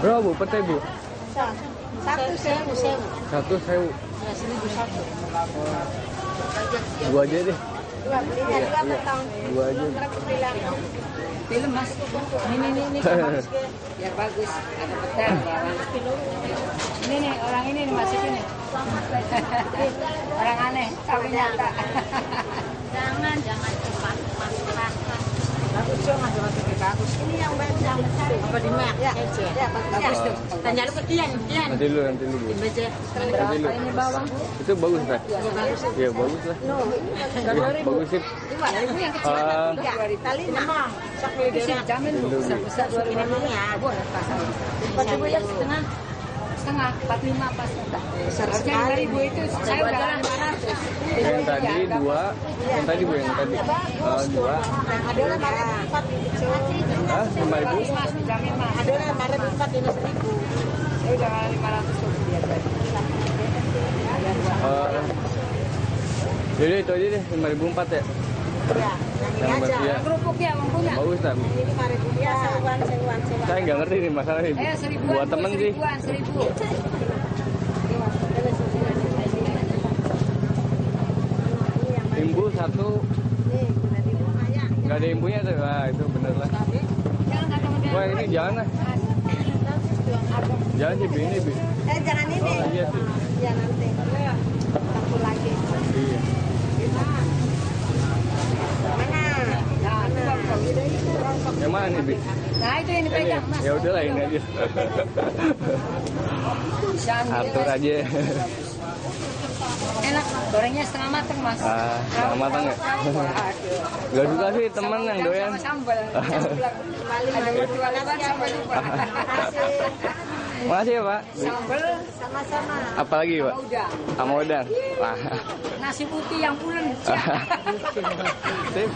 Berapa bu? Pete bu? Satu sewu sewu. Satu sewu. Ya seribu satu. Dua aja deh. Dua beli dua potong. Dua aja. Film mas. Ini ini ini bagus. Biar bagus. Ada petai bawang. Ini nih orang ini nih masuk ini. orang aneh tapi nyata. Jangan, jangan cepat pasrah. Bagus dong mas bagus bagus. Ini yang yang besar. Apa di mak? Ya, ya bagus. Bagus ya. tuh. Tanya lu ke Dian, Dian. Nanti dulu, nanti. Baca. Nanti. Ini bawang. Itu bagus kan? Ya bagus. Iya bagus lah. No. Iya, bagus sih. Dua ribu yang kecil. Ah. Dua ribu. Tali memang. Sak beli. Jamin bu. Besar besar dua ribu ya. Boleh pasang. Empat ribu yang setengah. Setengah. Empat lima pas. Besar sekali. Itu saya udah lima ratus. Yang tadi dua, yang tadi bu yang tadi Eh, dua. Ada empat. Ah, lima ribu. Ada empat ini seribu. Saya udah lima ratus tadi. Eh, jadi itu aja deh, lima ribu empat ya. Ya, Yang aja. ya. Punya. Bagus. Ini sewan. Saya nggak ngerti nih masalahnya. Bu. Eh seribuan. Buat Bu, temen sih. Seribuan, seribu. Imbu satu, nggak ada imbunya tuh. Wah itu bener lah. Wah ini jangan lah. Jangan sih, Bi. ini Bi. Eh jangan ini. Oh iya sih. Ya nanti. Satu lagi. Iya. Mana? Yang mana nih, Bi? Nah itu yang Ini. dipegang mas. Ya udahlah ini aja. Atur aja. Enak, gorengnya setengah mateng mas. Ah, setengah matang ya? Gak suka sih temen yang doyan. Sama sambal. Ada berdua lebat sambal lupa. Makasih ya Pak. Sambal sama-sama. Apalagi Pak? Sama udang. Sama udang. Wah. Nasi putih yang pulen. Sip.